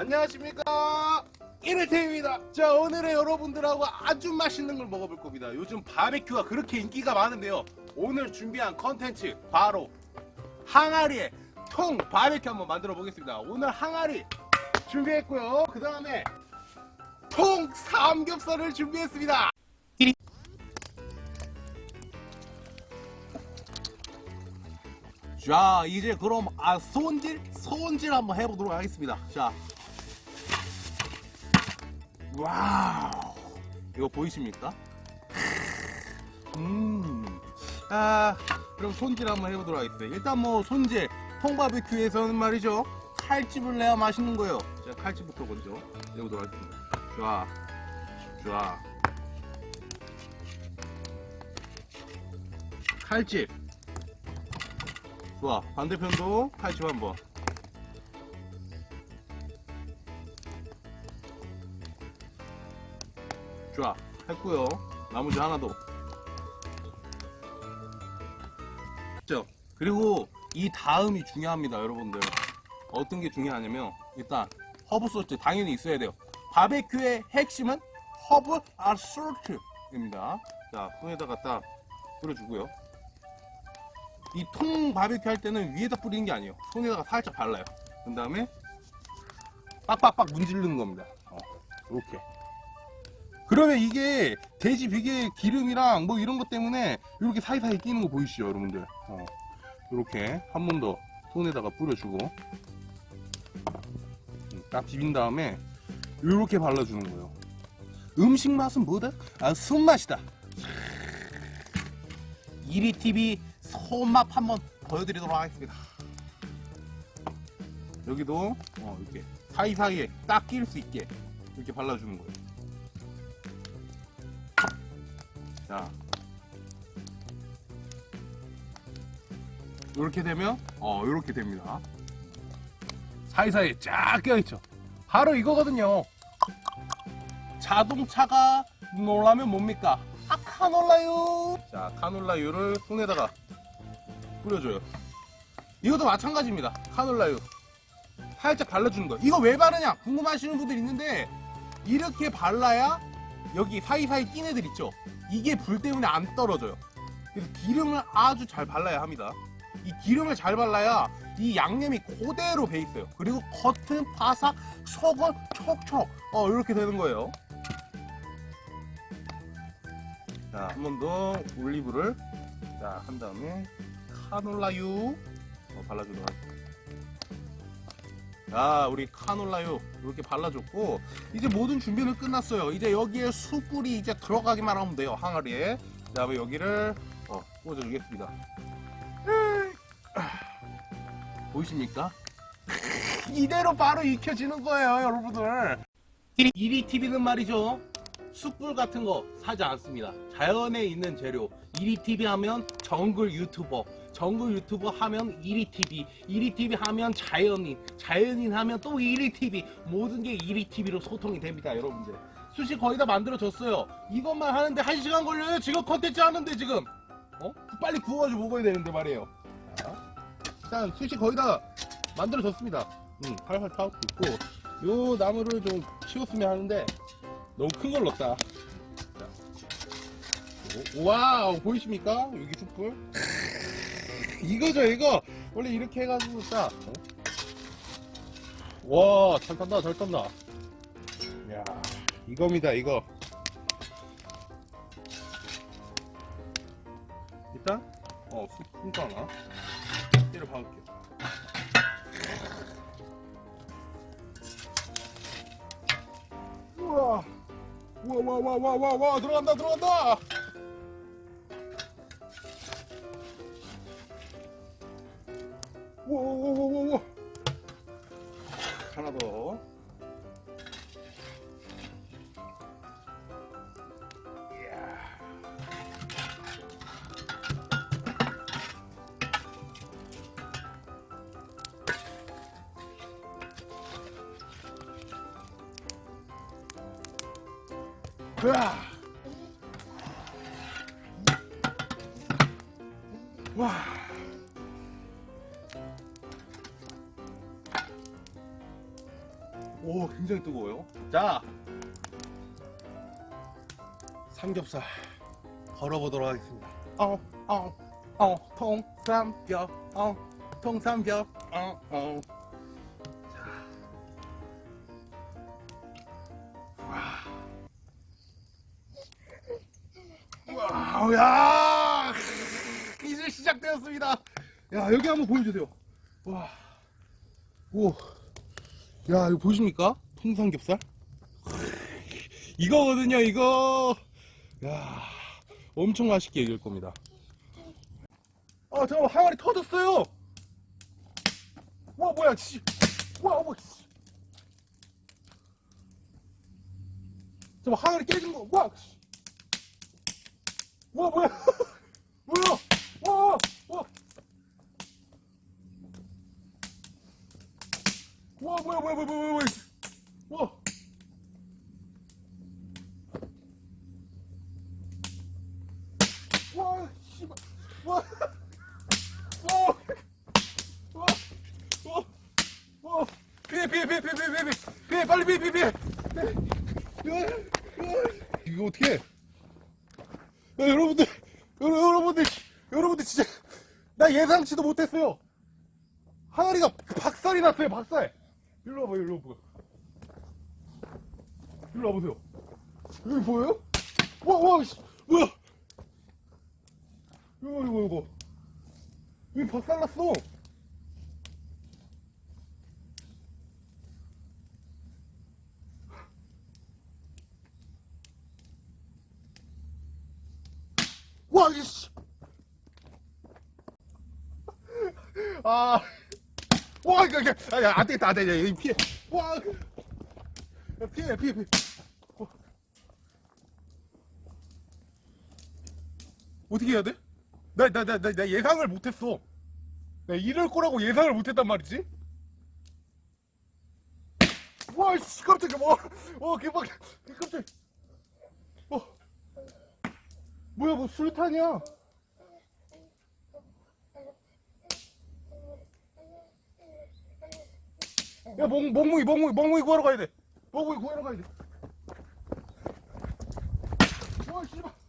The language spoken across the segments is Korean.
안녕하십니까? 이를테입니다. 자 오늘은 여러분들하고 아주 맛있는 걸 먹어볼 겁니다. 요즘 바베큐가 그렇게 인기가 많은데요. 오늘 준비한 컨텐츠 바로 항아리에 통 바베큐 한번 만들어 보겠습니다. 오늘 항아리 준비했고요. 그 다음에 통 삼겹살을 준비했습니다. 자 이제 그럼 아 손질? 손질 한번 해보도록 하겠습니다. 자 와우. 이거 보이십니까? 음 아 그럼 손질 한번 해보도록 하겠습니다. 일단 뭐 손질 통바베큐에서는 말이죠. 칼집을 내야 맛있는 거예요. 자 칼집부터 먼저 내보도록 하겠습니다. 좋아. 좋아. 칼집. 좋아. 반대편도 칼집 한번 좋아. 했고요. 나머지 하나 더 죠. 그리고 이 다음이 중요합니다 여러분들. 어떤 게 중요하냐면 일단 허브 소스 당연히 있어야 돼요. 바베큐의 핵심은 허브 salt입니다. 자 손에다가 딱 뿌려주고요. 이 통 바베큐 할 때는 위에다 뿌리는 게 아니에요. 손에다가 살짝 발라요. 그 다음에 빡빡빡 문지르는 겁니다. 어, 이렇게 그러면 이게 돼지 비계 기름이랑 뭐 이런 것 때문에 이렇게 사이사이 끼는 거 보이시죠 여러분들? 어, 이렇게 한 번 더 손에다가 뿌려주고. 음, 딱 비빈 다음에 이렇게 발라주는 거예요. 음식 맛은 뭐다? 아 손맛이다. 이리TV 손맛 한번 보여드리도록 하겠습니다. 여기도 어, 이렇게 사이사이에 딱 끼일 수 있게 이렇게 발라주는 거예요 자 이렇게 되면 어 이렇게 됩니다. 사이사이에 쫙 껴있죠. 바로 이거거든요. 자동차가 놀라면 뭡니까? 아 카놀라유! 자 카놀라유를 손에다가 뿌려줘요. 이것도 마찬가지입니다. 카놀라유. 살짝 발라주는 거예요 이거 왜 바르냐? 궁금하시는 분들 있는데 이렇게 발라야 여기 사이사이 낀 애들 있죠? 이게 불 때문에 안 떨어져요. 그래서 기름을 아주 잘 발라야 합니다. 이 기름을 잘 발라야 이 양념이 그대로 배 있어요. 그리고 겉은 바삭 속은 촉촉. 어 이렇게 되는 거예요. 자 한 번 더 올리브를. 자 한 다음에 카놀라유. 어, 발라주도록 하겠습 자 우리 카놀라유 이렇게 발라줬고 이제 모든 준비는 끝났어요. 이제 여기에 숯불이 이제 들어가기만 하면 돼요 항아리에. 그 다음에 여기를 어, 꽂아주겠습니다. 보이십니까? 이대로 바로 익혀지는 거예요 여러분들. 1위 TV는 말이죠. 숯불 같은 거 사지 않습니다. 자연에 있는 재료. 1위 TV 하면 정글 유튜버 정글 유튜버 하면 1위 TV 1위 TV 하면 자연인 자연인 하면 또 1위 TV 모든 게 1위 TV로 소통이 됩니다 여러분들. 숯이 거의 다 만들어졌어요. 이것만 하는데 1시간 걸려요? 지금 컨텐츠 하는데 지금. 어? 빨리 구워가지고 먹어야 되는데 말이에요. 자, 일단 숯이 거의 다 만들어졌습니다. 음, 활활 타고 있고 요 나무를 좀 치웠으면 하는데 너무 큰 걸 넣었다. wow 보이십니까? 여기 숯불 이거죠 이거. 원래 이렇게 해가지고 딱 어? 와잘 탄다 잘 탄다. 야 이겁니다 이거. 일단? 어숯 풍도 하나 때려 박을게요. 우와 우와 우와 우와 우와 들어간다 들어간다 우와 하나 더 으아. 와. 굉장히 뜨거워요. 자, 삼겹살 걸어보도록 하겠습니다. 어, 어, 어, 통삼겹, 어, 통삼겹, 어, 어. 자, 와, 와, 야, 이제 시작되었습니다. 야, 여기 한번 보여주세요. 와, 오, 야, 이거 보이십니까? 통삼겹살? 이거거든요, 이거. 야, 엄청 맛있게 익을 겁니다. 아, 잠깐만, 항아리 터졌어요. 와, 뭐야, 씨. 와, 뭐, 씨. 잠깐만, 항아리 깨진 거, 와, 씨. 와, 뭐야. 뭐야. 와, 와. 와, 뭐야, 뭐야, 뭐야, 뭐야, 뭐야. 와. 와, 씨발. 와. 와. 와. 와. 와. 피해, 피해, 피해, 피해, 피해, 피해, 피해, 빨리 피해, 피해, 피해. 이거 어떻게 해? 야, 여러분들, 여러, 여러분들, 여러분들 진짜 나 예상치도 못했어요. 항아리가 박살이 났어요, 박살. 일로 와봐요, 일로 와봐요. 일로 와보세요. 여기 보여요? 와, 와, 씨, 뭐야? 이거, 이거, 이거. 여기 박살 났어. 와, 이씨. 아. 와, 이거, 이거, 아, 야, 안 되겠다, 안 되겠다. 피해. 와. 야, 피해, 피해, 피해. 어떻게 해야 돼? 나, 나, 나, 나, 나 예상을 못했어. 나 이럴 거라고 예상을 못했단 말이지? 와, 씨, 깜짝이야, 뭐. 어, 개빡, 깜짝 어. 뭐야, 뭐, 술탄이야. 야, 멍, 멍멍이, 멍멍이, 멍멍이 구하러 가야 돼. 멍멍이 구하러 가야 돼. 와, 씨발.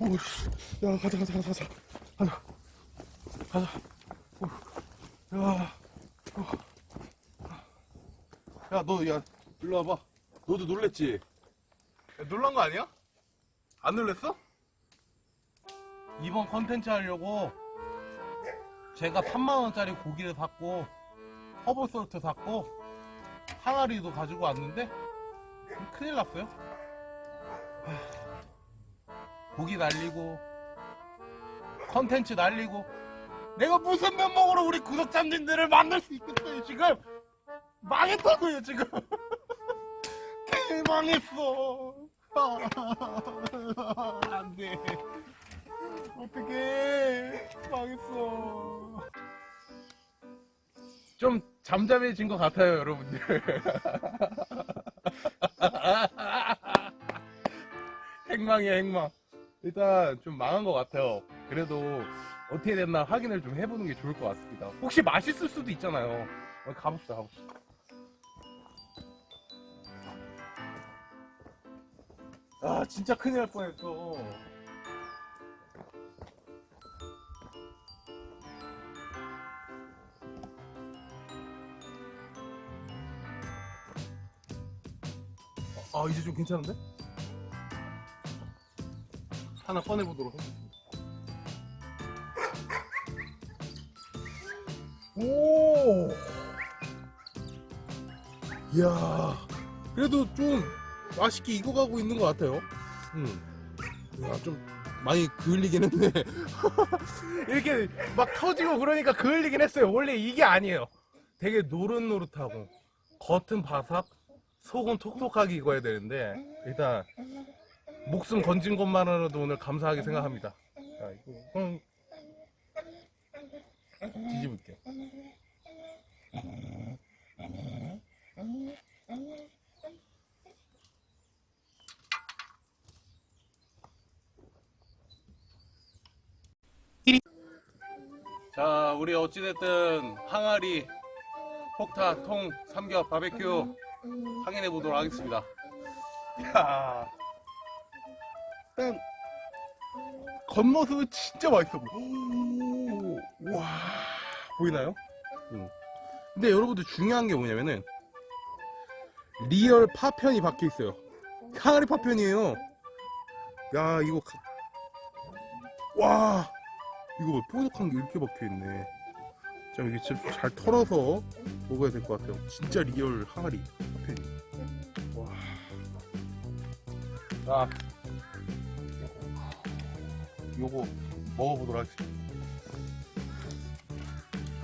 오, 씨. 야, 가자, 가자, 가자, 가자. 가자. 가자. 오, 야. 야, 너, 야, 일로 와봐. 너도 놀랬지? 야, 놀란 거 아니야? 안 놀랬어? 이번 컨텐츠 하려고 제가 3만원짜리 고기를 샀고, 허브 salt 샀고, 항아리도 가지고 왔는데, 큰일 났어요. 하, 고기 날리고, 컨텐츠 날리고, 내가 무슨 면목으로 우리 구독자님들을 만날 수 있겠어요, 지금? 망했다고요 지금. 개망했어. 안돼. 어떡해. 망했어. 좀 잠잠해진 것 같아요 여러분들. 행망이야 행망 일단 좀 망한 것 같아요. 그래도 어떻게 됐나 확인을 좀 해보는 게 좋을 것 같습니다. 혹시 맛있을 수도 있잖아요. 어, 가봅시다 가봅시다. 아 진짜 큰일 날 뻔했어. 아 이제 좀 괜찮은데? 하나 꺼내보도록 하겠습니다 오 이야 그래도 좀 맛있게 익어가고 있는 것 같아요. 음. 야, 좀 많이 그을리긴 했네. 이렇게 막 터지고 그러니까 그을리긴 했어요. 원래 이게 아니에요. 되게 노릇노릇하고 겉은 바삭, 속은 톡톡하게 익어야 되는데 일단 목숨 건진 것만으로도 오늘 감사하게 생각합니다. 자, 이거 뒤집을게. 자, 우리 어찌됐든 항아리, 폭타, 통, 삼겹, 바베큐 확인해 보도록 하겠습니다. 야. 일단 겉모습은 진짜 맛있어 보여. 오, 와, 보이나요? 응. 근데 여러분들 중요한 게 뭐냐면은 real 파편이 박혀 있어요. 항아리 파편이에요. 야, 이거 가- 와, 이거 봐, 뽀득한 게 이렇게 박혀 있네. 자, 이게 잘 털어서 먹어야 될 것 같아요. 진짜 real 항아리 파편이. 와. 자, 요거 먹어보도록 하겠습니다.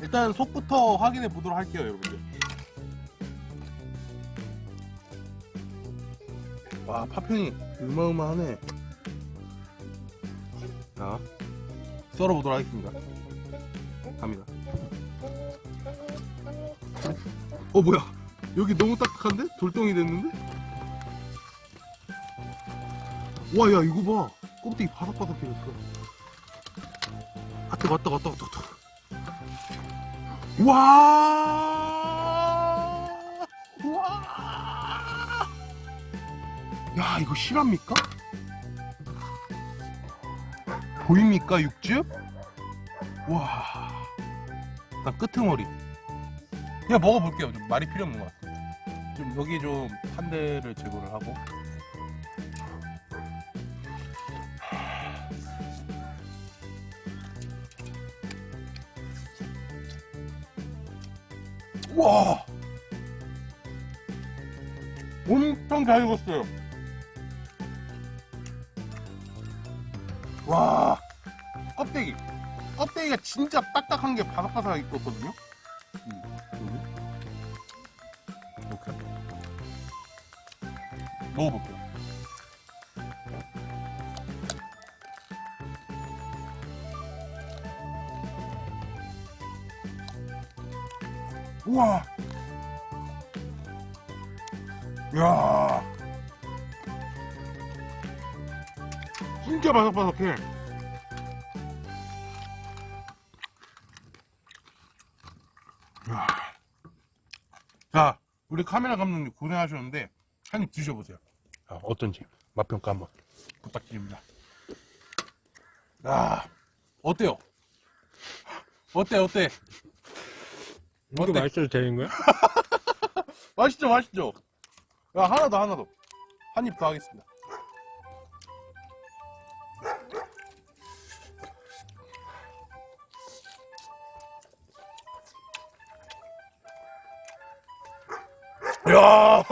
일단 속부터 확인해 보도록 할게요, 여러분들. 와, 파편이 어마어마하네. 자, 썰어보도록 하겠습니다. 갑니다. 어, 뭐야? 여기 너무 딱딱한데? 돌덩이 됐는데? 와, 야, 이거 봐. 껍데기 바삭바삭해졌어. 아, 뜨거, 뜨거, 뜨거, 뜨거, 뜨거. 와! 와! 야, 이거 실합니까? 보입니까, 육즙? 와. 일단 끄트머리. 그냥 먹어볼게요. 좀 말이 필요 없는 것 같아요. 좀 여기 좀 한 대를 제거를 하고. 와! 엄청 잘 익었어요. 와! 껍데기. 껍데기가 진짜 딱딱한 게 바삭바삭하게 익었거든요. 음. 이렇게. 먹어볼게요. 우와! 야 진짜 바삭바삭해. 야. 자, 우리 카메라 감독님 고생하셨는데 한 입 드셔보세요. 아, 어떤지 맛평가 한번 부탁드립니다. 야, 어때요? 어때, 어때? 이거 어때? 맛있어도 되는 거야? 맛있죠, 맛있죠? 야, 하나 더, 하나 더. 한 입 더 하겠습니다. 야!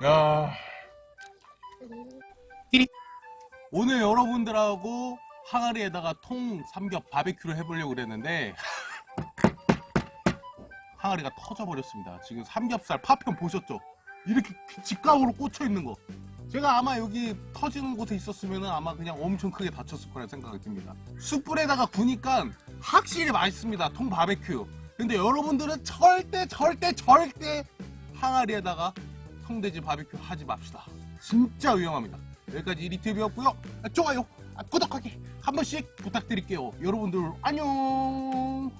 야. 띠리. 오늘 여러분들하고 항아리에다가 통 삼겹 바베큐를 해보려고 그랬는데 항아리가 터져버렸습니다. 지금 삼겹살 파편 보셨죠? 이렇게 직각으로 꽂혀 있는 거. 제가 아마 여기 터지는 곳에 있었으면 아마 그냥 엄청 크게 다쳤을 거라 생각이 듭니다. 숯불에다가 구니까 확실히 맛있습니다. 통 바베큐. 근데 여러분들은 절대 절대 절대 항아리에다가 통돼지 바베큐 하지 맙시다. 진짜 위험합니다. 여기까지 리트뷰였고요. 좋아요, 구독하기 한 번씩 부탁드릴게요. 여러분들 안녕.